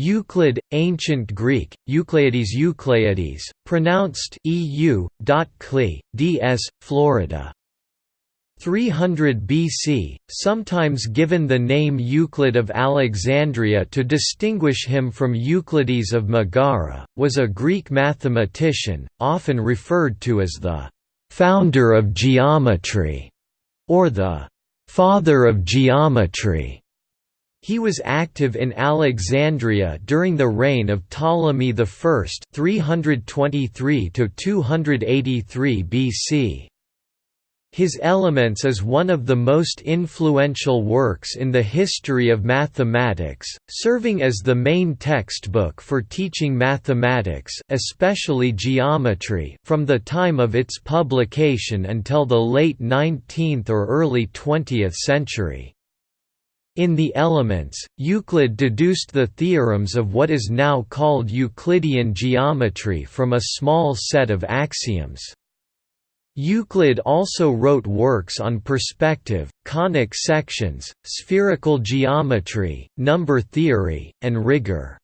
Euclid, Ancient Greek, Eucleides Eucleides, pronounced EU. Ds. Florida. 300 BC, sometimes given the name Euclid of Alexandria to distinguish him from Euclides of Megara, was a Greek mathematician, often referred to as the «founder of geometry» or the «father of geometry». He was active in Alexandria during the reign of Ptolemy I (323–283 BC. His Elements is one of the most influential works in the history of mathematics, serving as the main textbook for teaching mathematics especially geometry from the time of its publication until the late 19th or early 20th century. In the Elements, Euclid deduced the theorems of what is now called Euclidean geometry from a small set of axioms. Euclid also wrote works on perspective, conic sections, spherical geometry, number theory, and rigor.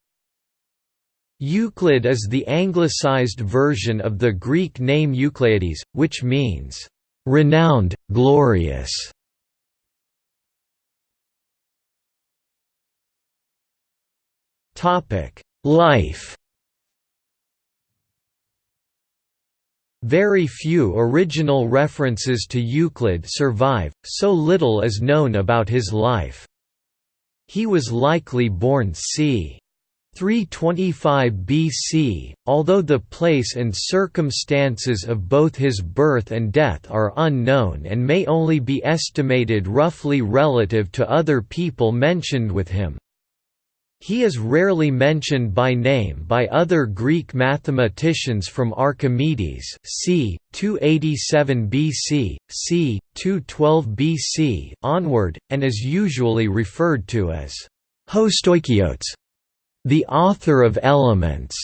Euclid is the anglicized version of the Greek name Euclides, which means, "...renowned, glorious". Life Very few original references to Euclid survive, so little is known about his life. He was likely born c. 325 BC, although the place and circumstances of both his birth and death are unknown and may only be estimated roughly relative to other people mentioned with him. He is rarely mentioned by name by other Greek mathematicians from Archimedes c. 287 BC, c. 212 BC onward, and is usually referred to as Hostoikiotes, the author of Elements.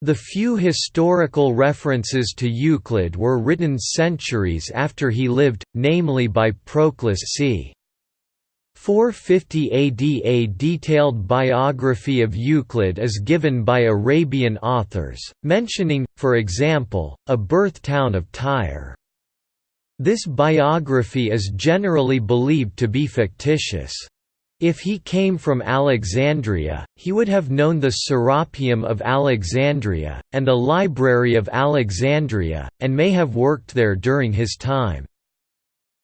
The few historical references to Euclid were written centuries after he lived, namely by Proclus c. 450 AD A detailed biography of Euclid is given by Arabian authors, mentioning, for example, a birth town of Tyre. This biography is generally believed to be fictitious. If he came from Alexandria, he would have known the Serapeum of Alexandria, and the Library of Alexandria, and may have worked there during his time.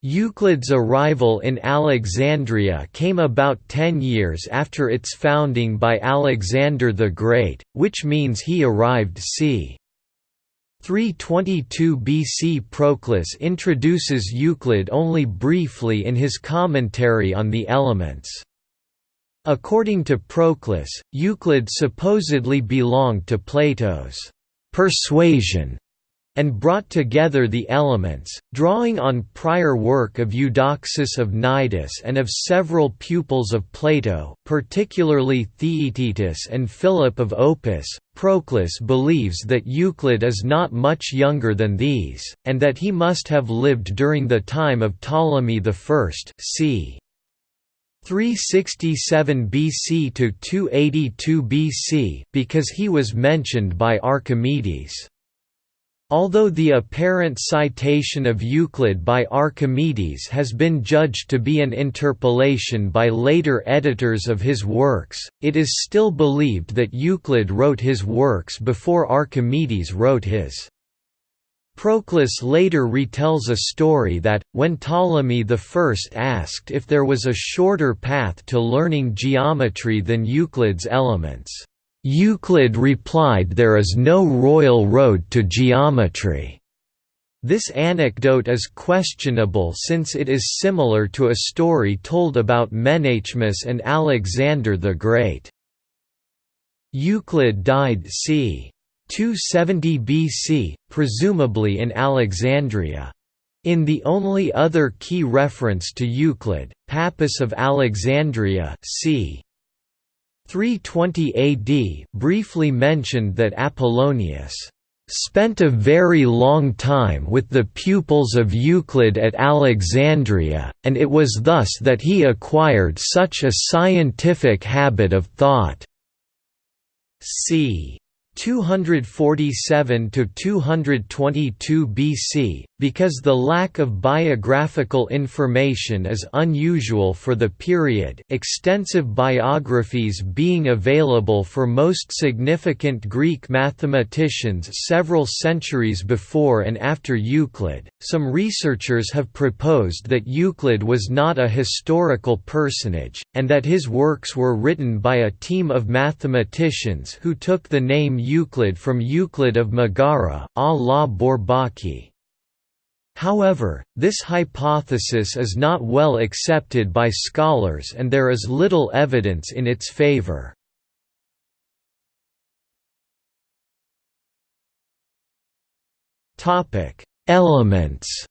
Euclid's arrival in Alexandria came about ten years after its founding by Alexander the Great, which means he arrived c. 322 BC Proclus introduces Euclid only briefly in his commentary on the Elements. According to Proclus, Euclid supposedly belonged to Plato's persuasion and brought together the elements, drawing on prior work of Eudoxus of Cnidus and of several pupils of Plato, particularly Theaetetus and Philip of Opus. Proclus believes that Euclid is not much younger than these, and that he must have lived during the time of Ptolemy I c. 367 BC to 282 BC because he was mentioned by Archimedes. Although the apparent citation of Euclid by Archimedes has been judged to be an interpolation by later editors of his works, it is still believed that Euclid wrote his works before Archimedes wrote his. Proclus later retells a story that, when Ptolemy I asked if there was a shorter path to learning geometry than Euclid's Elements, Euclid replied there is no royal road to geometry. This anecdote is questionable since it is similar to a story told about Menaechmus and Alexander the Great. Euclid died c. 270 BC, presumably in Alexandria. In the only other key reference to Euclid, Pappus of Alexandria c. 320 AD briefly mentioned that Apollonius spent a very long time with the pupils of Euclid at Alexandria, and it was thus that he acquired such a scientific habit of thought. c. 247 to 222 BC, because the lack of biographical information is unusual for the period. Extensive biographies being available for most significant Greek mathematicians several centuries before and after Euclid. Some researchers have proposed that Euclid was not a historical personage and that his works were written by a team of mathematicians who took the name Euclid from Euclid of Megara, a la Bourbaki. However, this hypothesis is not well accepted by scholars and there is little evidence in its favor. Elements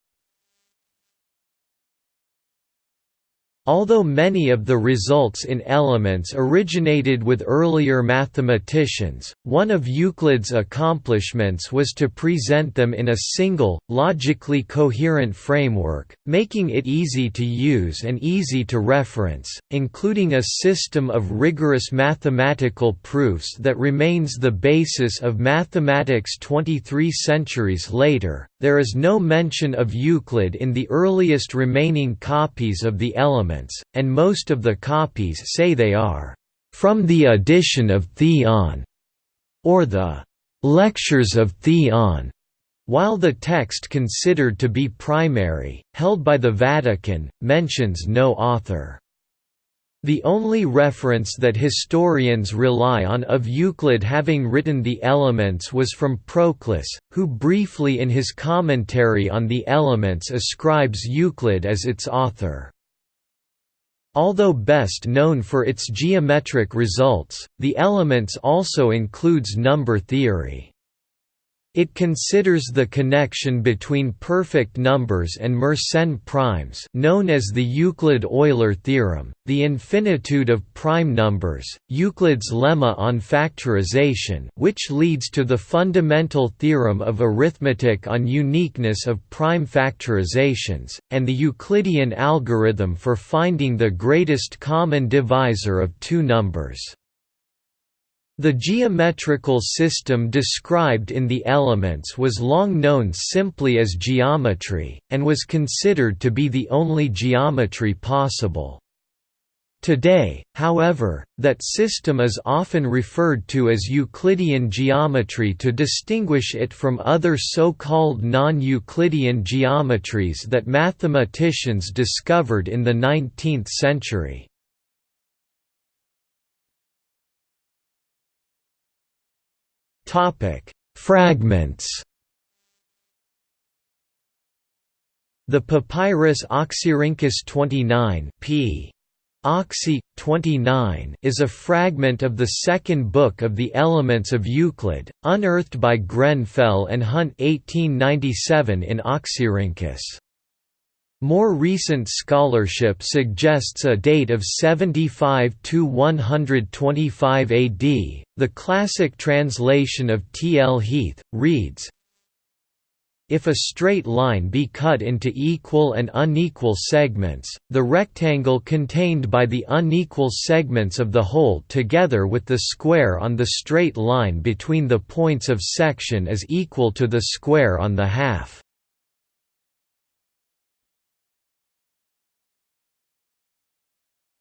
Although many of the results in Elements originated with earlier mathematicians, one of Euclid's accomplishments was to present them in a single, logically coherent framework, making it easy to use and easy to reference, including a system of rigorous mathematical proofs that remains the basis of mathematics 23 centuries later. There is no mention of Euclid in the earliest remaining copies of the Elements and most of the copies say they are from the edition of Theon or the Lectures of Theon. While the text considered to be primary, held by the Vatican, mentions no author. The only reference that historians rely on of Euclid having written the Elements was from Proclus, who briefly in his commentary on the Elements ascribes Euclid as its author. Although best known for its geometric results, the Elements also includes number theory. It considers the connection between perfect numbers and Mersenne primes known as the Euclid-Euler theorem, the infinitude of prime numbers, Euclid's lemma on factorization which leads to the fundamental theorem of arithmetic on uniqueness of prime factorizations, and the Euclidean algorithm for finding the greatest common divisor of two numbers. The geometrical system described in the Elements was long known simply as geometry, and was considered to be the only geometry possible. Today, however, that system is often referred to as Euclidean geometry to distinguish it from other so-called non-Euclidean geometries that mathematicians discovered in the 19th century. Topic: Fragments. The papyrus Oxyrhynchus 29 p. Oxy 29 is a fragment of the second book of the Elements of Euclid, unearthed by Grenfell and Hunt 1897 in Oxyrhynchus. More recent scholarship suggests a date of 75 to 125 AD. The classic translation of T. L. Heath reads if a straight line be cut into equal and unequal segments, the rectangle contained by the unequal segments of the whole together with the square on the straight line between the points of section is equal to the square on the half.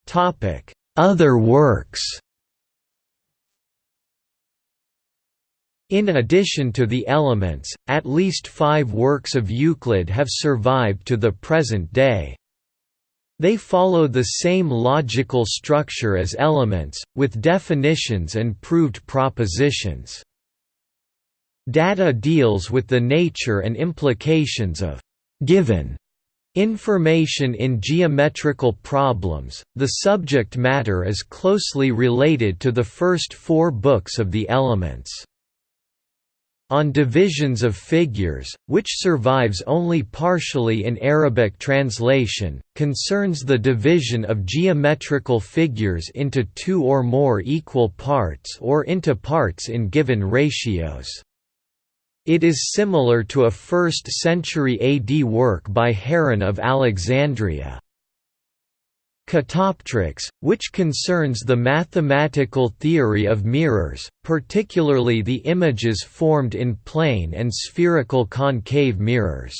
Topic: Other works. In addition to the Elements, at least five works of Euclid have survived to the present day. They follow the same logical structure as Elements, with definitions and proved propositions. Data deals with the nature and implications of given Information in geometrical problems, the subject matter is closely related to the first four books of the Elements. On divisions of figures, which survives only partially in Arabic translation, concerns the division of geometrical figures into two or more equal parts or into parts in given ratios. It is similar to a 1st century AD work by Heron of Alexandria. Catoptrics, which concerns the mathematical theory of mirrors, particularly the images formed in plane and spherical concave mirrors.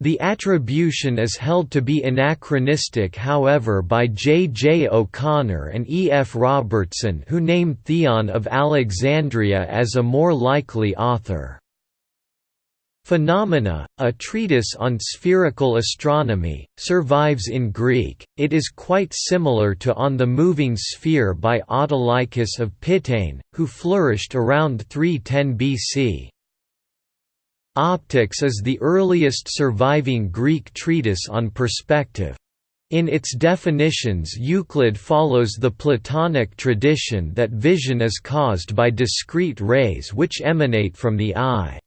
The attribution is held to be anachronistic however by J. J. O'Connor and E. F. Robertson who named Theon of Alexandria as a more likely author. Phenomena, a treatise on spherical astronomy, survives in Greek. It is quite similar to On the Moving Sphere by Autolycus of Pitane, who flourished around 310 BC. Optics is the earliest surviving Greek treatise on perspective. In its definitions Euclid follows the Platonic tradition that vision is caused by discrete rays which emanate from the eye.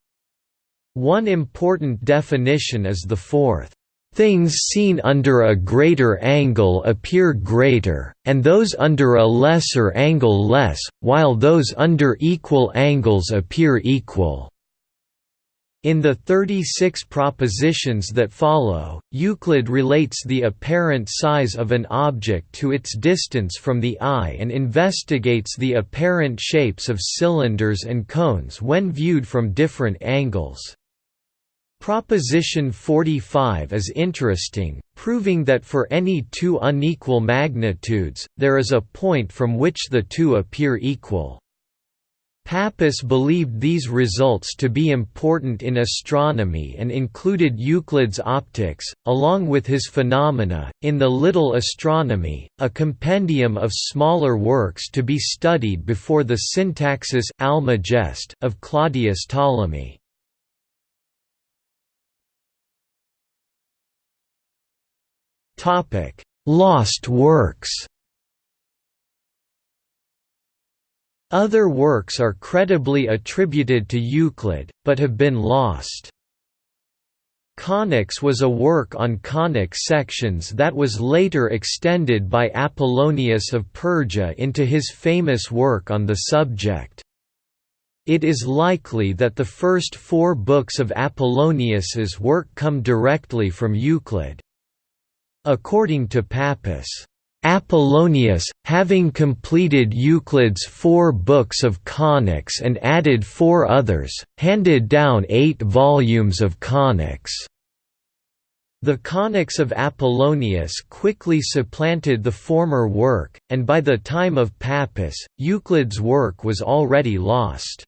One important definition is the fourth. Things seen under a greater angle appear greater, and those under a lesser angle less, while those under equal angles appear equal. In the 36 propositions that follow, Euclid relates the apparent size of an object to its distance from the eye and investigates the apparent shapes of cylinders and cones when viewed from different angles. Proposition 45 is interesting, proving that for any two unequal magnitudes, there is a point from which the two appear equal. Pappus believed these results to be important in astronomy and included Euclid's optics, along with his phenomena, in the Little Astronomy, a compendium of smaller works to be studied before the Syntaxis Almagest of Claudius Ptolemy. Lost works. Other works are credibly attributed to Euclid, but have been lost. Conics was a work on conic sections that was later extended by Apollonius of Perga into his famous work on the subject. It is likely that the first four books of Apollonius's work come directly from Euclid. According to Pappus, Apollonius, having completed Euclid's four books of conics and added four others, handed down eight volumes of conics. The conics of Apollonius quickly supplanted the former work, and by the time of Pappus, Euclid's work was already lost.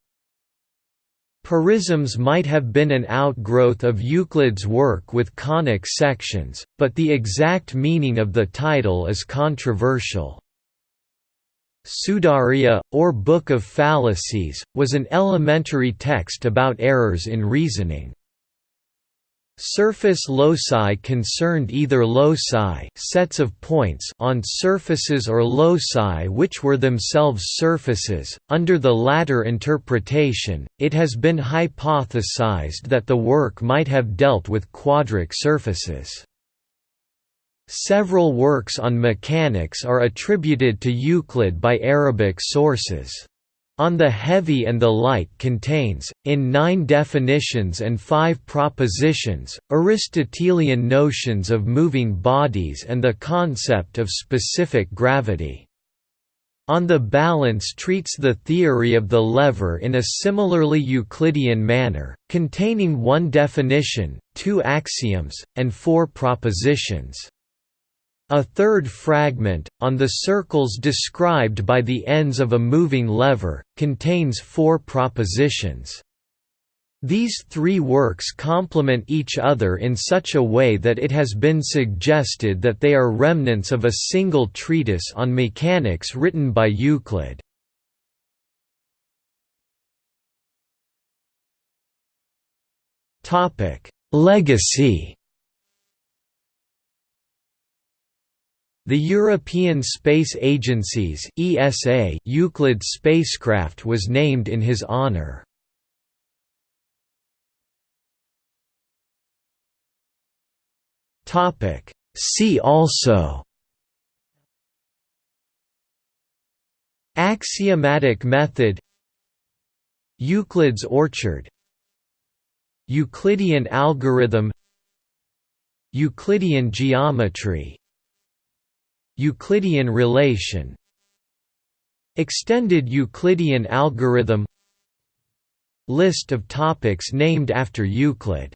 Porisms might have been an outgrowth of Euclid's work with conic sections, but the exact meaning of the title is controversial. Pseudaria, or Book of Fallacies, was an elementary text about errors in reasoning. Surface loci concerned either loci sets of points on surfaces or loci which were themselves surfaces. Under the latter interpretation, it has been hypothesized that the work might have dealt with quadric surfaces. Several works on mechanics are attributed to Euclid by Arabic sources. On the Heavy and the Light contains, in nine definitions and five propositions, Aristotelian notions of moving bodies and the concept of specific gravity. On the Balance treats the theory of the lever in a similarly Euclidean manner, containing one definition, two axioms, and four propositions. A third fragment, on the circles described by the ends of a moving lever, contains four propositions. These three works complement each other in such a way that it has been suggested that they are remnants of a single treatise on mechanics written by Euclid. Legacy The European Space Agency's ESA Euclid spacecraft was named in his honor. Topic. See also. Axiomatic method. Euclid's orchard. Euclidean algorithm. Euclidean geometry Euclidean relation. Extended Euclidean algorithm. List of topics named after Euclid